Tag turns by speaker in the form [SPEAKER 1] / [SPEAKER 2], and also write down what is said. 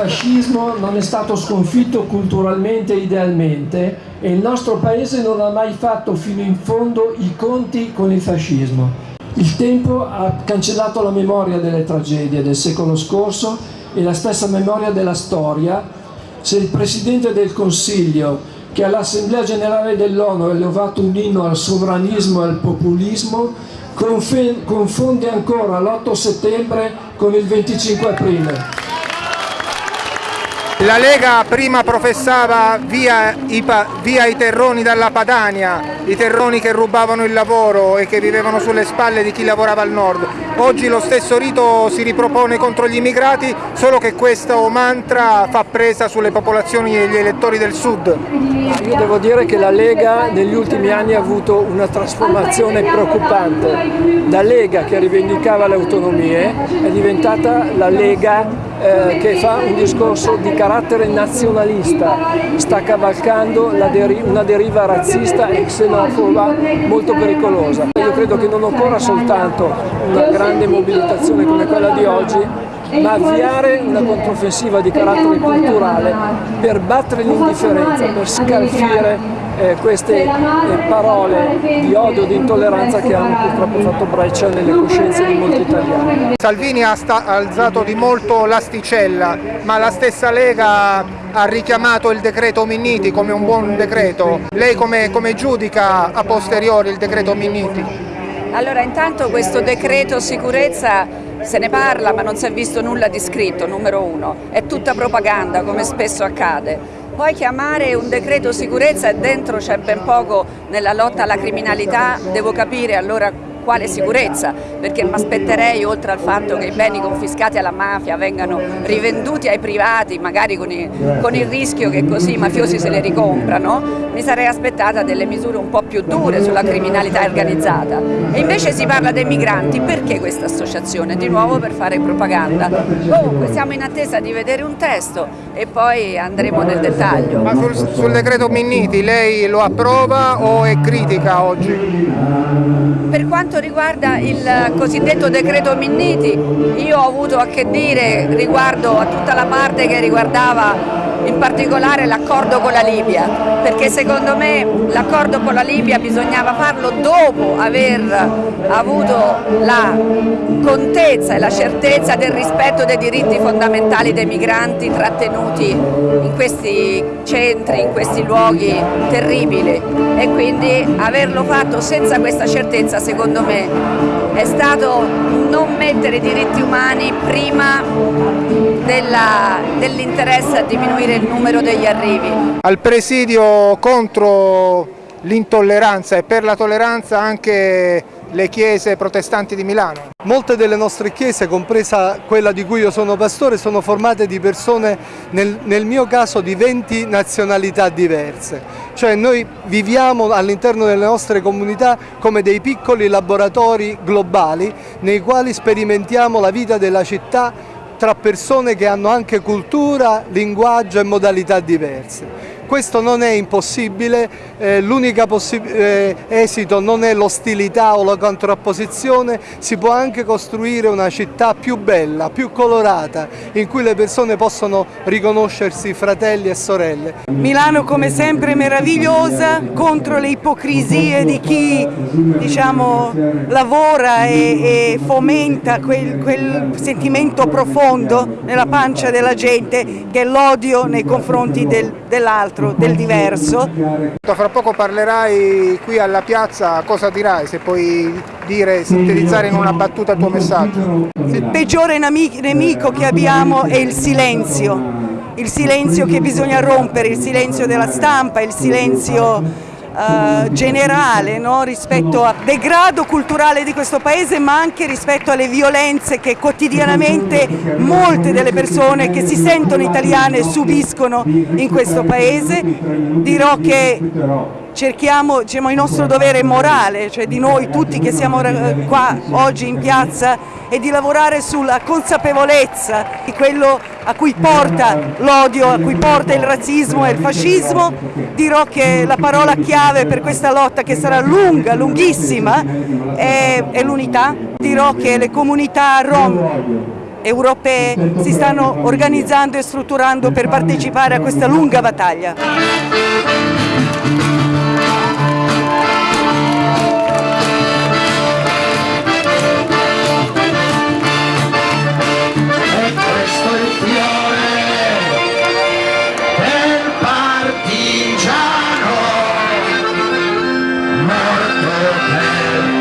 [SPEAKER 1] fascismo non è stato sconfitto culturalmente e idealmente e il nostro paese non ha mai fatto fino in fondo i conti con il fascismo. Il tempo ha cancellato la memoria delle tragedie del secolo scorso e la stessa memoria della storia se il Presidente del Consiglio che all'Assemblea Generale dell'ONU ha elevato un inno al sovranismo e al populismo confonde ancora l'8 settembre con il 25 aprile.
[SPEAKER 2] La Lega prima professava via i, via i, terroni dalla Padania, i terroni che rubavano il lavoro e che vivevano sulle spalle di chi lavorava al nord. Oggi lo stesso rito si ripropone contro gli immigrati, solo che questo mantra fa presa sulle popolazioni e gli elettori del sud.
[SPEAKER 1] Io devo dire che la Lega negli ultimi anni ha avuto una trasformazione preoccupante. Da Lega che rivendicava le autonomie è diventata la Lega eh, che fa un discorso di carattere nazionalista, sta cavalcando deri una deriva razzista e xenofoba molto pericolosa. Io credo che non occorra soltanto una grande mobilitazione come quella di oggi, ma avviare una controffensiva di carattere culturale per battere l'indifferenza, per scalfire eh, queste eh, parole di odio, di intolleranza che hanno purtroppo fatto breccia nelle coscienze di molti italiani.
[SPEAKER 2] Salvini ha alzato di molto l'asticella, ma la stessa Lega ha richiamato il decreto Minniti come un buon decreto. Lei come, come giudica a posteriori il decreto Minniti?
[SPEAKER 3] Allora intanto questo decreto sicurezza se ne parla ma non si è visto nulla di scritto, numero uno, è tutta propaganda come spesso accade. Poi chiamare un decreto sicurezza e dentro c'è ben poco nella lotta alla criminalità, devo capire allora quale sicurezza? Perché mi aspetterei, oltre al fatto che i beni confiscati alla mafia vengano rivenduti ai privati, magari con il, con il rischio che così i mafiosi se le ricomprano, mi sarei aspettata delle misure un po' più dure sulla criminalità organizzata. E invece si parla dei migranti, perché questa associazione? Di nuovo per fare propaganda. Comunque siamo in attesa di vedere un testo e poi andremo nel dettaglio.
[SPEAKER 2] Ma sul, sul decreto Minniti lei lo approva o è critica oggi?
[SPEAKER 3] Quanto riguarda il cosiddetto decreto Minniti, io ho avuto a che dire riguardo a tutta la parte che riguardava in particolare l'accordo con la Libia, perché secondo me l'accordo con la Libia bisognava farlo dopo aver avuto la contezza e la certezza del rispetto dei diritti fondamentali dei migranti trattenuti in questi centri, in questi luoghi terribili. E quindi averlo fatto senza questa certezza secondo me è stato non mettere i diritti umani prima dell'interesse a diminuire il numero degli arrivi.
[SPEAKER 2] Al presidio contro l'intolleranza e per la tolleranza anche le chiese protestanti di Milano.
[SPEAKER 4] Molte delle nostre chiese, compresa quella di cui io sono pastore, sono formate di persone, nel, nel mio caso, di 20 nazionalità diverse. Cioè noi viviamo all'interno delle nostre comunità come dei piccoli laboratori globali nei quali sperimentiamo la vita della città tra persone che hanno anche cultura, linguaggio e modalità diverse. Questo non è impossibile, eh, l'unico eh, esito non è l'ostilità o la contrapposizione, si può anche costruire una città più bella, più colorata, in cui le persone possono riconoscersi fratelli e sorelle.
[SPEAKER 5] Milano come sempre meravigliosa contro le ipocrisie di chi diciamo, lavora e, e fomenta quel, quel sentimento profondo nella pancia della gente che è l'odio nei confronti del, dell'altro dell'altro, del diverso.
[SPEAKER 2] Fra poco parlerai qui alla piazza, cosa dirai se puoi dire, sintetizzare in una battuta il tuo messaggio?
[SPEAKER 5] Il peggiore nemico che abbiamo è il silenzio, il silenzio che bisogna rompere, il silenzio della stampa, il silenzio Uh, generale no? rispetto al degrado culturale di questo paese ma anche rispetto alle violenze che quotidianamente molte delle persone che si sentono italiane subiscono in questo paese. Dirò che cerchiamo, diciamo, il nostro dovere morale, cioè di noi tutti che siamo eh, qua oggi in piazza e di lavorare sulla consapevolezza di quello a cui porta l'odio, a cui porta il razzismo e il fascismo. Dirò che la parola chiave per questa lotta che sarà lunga, lunghissima, è, è l'unità. Dirò che le comunità rom europee si stanno organizzando e strutturando per partecipare a questa lunga battaglia. Yeah.